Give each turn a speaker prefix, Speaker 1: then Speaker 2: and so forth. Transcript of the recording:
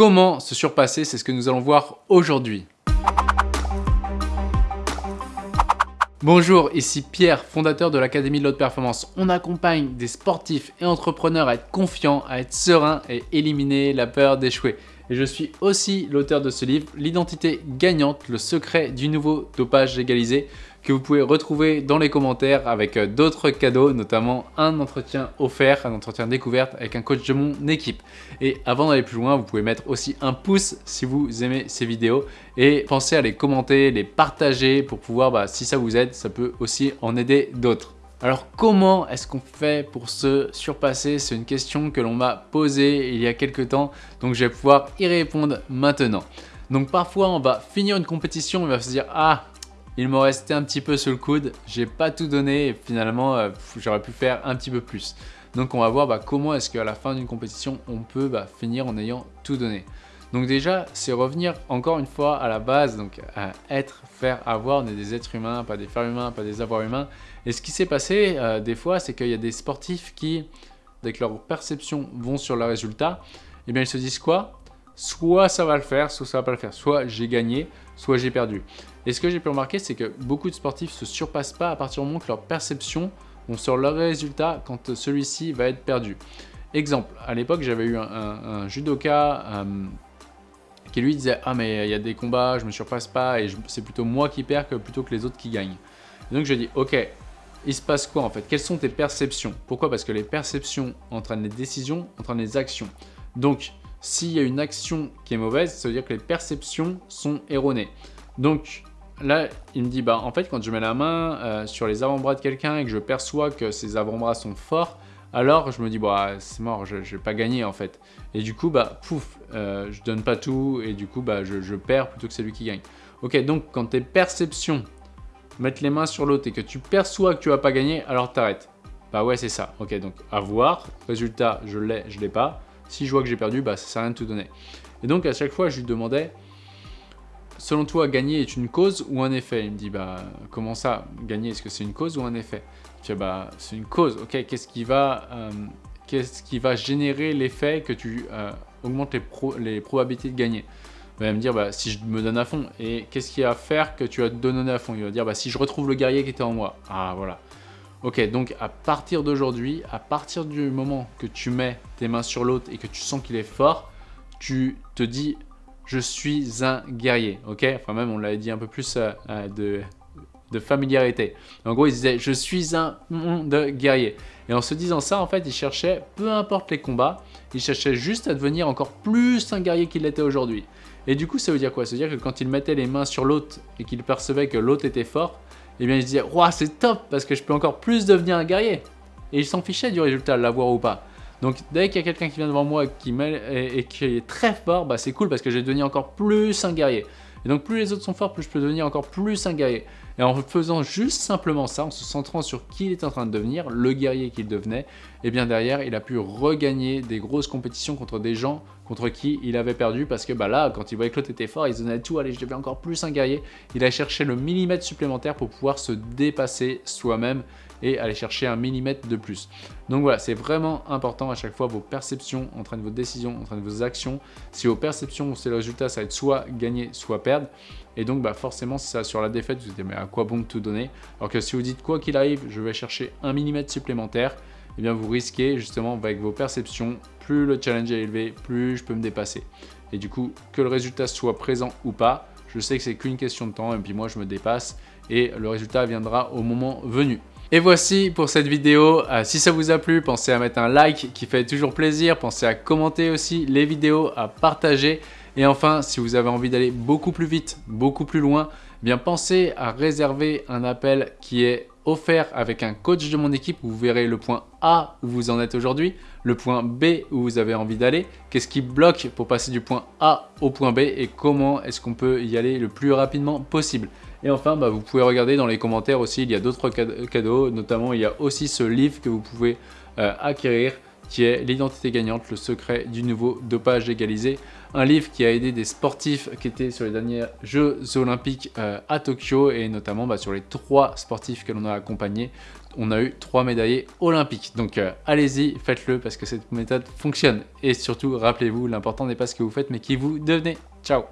Speaker 1: Comment se surpasser C'est ce que nous allons voir aujourd'hui. Bonjour, ici Pierre, fondateur de l'Académie de l'Haute Performance. On accompagne des sportifs et entrepreneurs à être confiants, à être sereins et éliminer la peur d'échouer. Et je suis aussi l'auteur de ce livre, L'identité gagnante, le secret du nouveau dopage légalisé que vous pouvez retrouver dans les commentaires avec euh, d'autres cadeaux, notamment un entretien offert, un entretien découverte avec un coach de mon équipe. Et avant d'aller plus loin, vous pouvez mettre aussi un pouce si vous aimez ces vidéos et pensez à les commenter, les partager pour pouvoir, bah, si ça vous aide, ça peut aussi en aider d'autres. Alors comment est-ce qu'on fait pour se surpasser? C'est une question que l'on m'a posée il y a quelques temps, donc je vais pouvoir y répondre maintenant. Donc parfois on va finir une compétition, on va se dire « Ah, il m'en restait un petit peu sur le coude, j'ai pas tout donné et finalement euh, j'aurais pu faire un petit peu plus. Donc on va voir bah, comment est-ce qu'à la fin d'une compétition on peut bah, finir en ayant tout donné. Donc déjà c'est revenir encore une fois à la base, donc à être, faire, avoir, on est des êtres humains, pas des fers humains, pas des avoirs humains. Et ce qui s'est passé euh, des fois c'est qu'il y a des sportifs qui, avec leur perception, vont sur le résultat, eh bien ils se disent quoi? Soit ça va le faire, soit ça va pas le faire. Soit j'ai gagné, soit j'ai perdu. Et ce que j'ai pu remarquer, c'est que beaucoup de sportifs se surpassent pas à partir du moment que leur perception vont sur leur résultat quand celui-ci va être perdu. Exemple, à l'époque, j'avais eu un, judoka euh, qui lui disait « Ah mais il y a des combats, je me surpasse pas et c'est plutôt moi qui perds que plutôt que les autres qui gagnent. » Donc je dis « Ok, il se passe quoi en fait? Quelles sont tes perceptions? Pourquoi? Parce que les perceptions entraînent les décisions, entraînent les actions. Donc, s'il y a une action qui est mauvaise, ça veut dire que les perceptions sont erronées. Donc là, il me dit, bah en fait, quand je mets la main euh, sur les avant-bras de quelqu'un et que je perçois que ses avant-bras sont forts, alors je me dis, bah c'est mort, je, ne vais pas gagner en fait. Et du coup, bah pouf, euh, je donne pas tout et du coup, bah je, perds plutôt que c'est lui qui gagne. Ok, donc quand tes perceptions mettent les mains sur l'autre et que tu perçois que tu vas pas gagner, alors t'arrêtes. Bah ouais, c'est ça. Ok, donc à voir. Résultat, je l'ai, je l'ai pas. Si je vois que j'ai perdu, bah, ça sert à rien de tout donner. Et donc, à chaque fois, je lui demandais, selon toi, gagner est une cause ou un effet? Il me dit, bah, comment ça Gagner, est-ce que c'est une cause ou un effet? Je dis, bah, c'est une cause. Ok, qu'est-ce qui va... Euh, qui va générer l'effet que tu euh, augmentes les, les, probabilités de gagner? Il va me dire, bah, si je me donne à fond. Et qu'est-ce qui va faire que tu vas te donner à fond? Il va dire, bah, si je retrouve le guerrier qui était en moi. Ah, voilà. Ok, donc à partir d'aujourd'hui, à partir du moment que tu mets tes mains sur l'autre et que tu sens qu'il est fort, tu te dis « je suis un guerrier ». Ok? Enfin même, on l'avait dit un peu plus euh, euh, de, familiarité. En gros, il disait « je suis un de guerrier ». Et en se disant ça, en fait, il cherchait, peu importe les combats, il cherchait juste à devenir encore plus un guerrier qu'il l'était aujourd'hui. Et du coup, ça veut dire quoi? Ça veut dire que quand il mettait les mains sur l'autre et qu'il percevait que l'autre était fort, eh bien il se disait « c'est top parce que je peux encore plus devenir un guerrier !» Et il s'en fichait du résultat, l'avoir ou pas. Donc dès qu'il y a quelqu'un qui vient devant moi qui et, et, qui est très fort, bah, c'est cool parce que je vais devenir encore plus un guerrier. Et donc plus les autres sont forts, plus je peux devenir encore plus un guerrier. Et en faisant juste simplement ça, en se centrant sur qui il est en train de devenir, le guerrier qu'il devenait, et eh bien derrière, il a pu regagner des grosses compétitions contre des gens contre qui il avait perdu parce que bah là, quand il voyait que l'autre était fort, il se donnait tout, allez, je deviens encore plus un guerrier. Il a cherché le millimètre supplémentaire pour pouvoir se dépasser soi-même et aller chercher un millimètre de plus. Donc voilà, c'est vraiment important à chaque fois, vos perceptions entraînent vos décisions, entraînent vos actions. Si vos perceptions, c'est le résultat, ça va être soit gagner, soit perdre. Et donc bah forcément, si ça sur la défaite, vous vous dites mais à quoi bon tout donner? Alors que si vous dites quoi qu'il arrive, je vais chercher un millimètre supplémentaire, eh bien vous risquez justement avec vos perceptions, plus le challenge est élevé, plus je peux me dépasser. Et du coup, que le résultat soit présent ou pas, je sais que c'est qu'une question de temps et puis moi je me dépasse et le résultat viendra au moment venu. Et voici pour cette vidéo. Euh, si ça vous a plu, pensez à mettre un like qui fait toujours plaisir. Pensez à commenter aussi les vidéos, à partager. Et enfin, si vous avez envie d'aller beaucoup plus vite, beaucoup plus loin, eh bien pensez à réserver un appel qui est offert avec un coach de mon équipe. Vous verrez le point A où vous en êtes aujourd'hui, le point B où vous avez envie d'aller, qu'est-ce qui bloque pour passer du point A au point B et comment est-ce qu'on peut y aller le plus rapidement possible. Et enfin, bah, vous pouvez regarder dans les commentaires aussi, il y a d'autres cadeaux, notamment il y a aussi ce livre que vous pouvez euh, acquérir qui est L'identité gagnante, le secret du nouveau dopage légalisé. Un livre qui a aidé des sportifs qui étaient sur les derniers Jeux Olympiques euh, à Tokyo et notamment bah, sur les trois sportifs que l'on a accompagnés, on a eu trois médaillés olympiques. Donc euh, allez-y, faites-le parce que cette méthode fonctionne. Et surtout, rappelez-vous, l'important n'est pas ce que vous faites, mais qui vous devenez. Ciao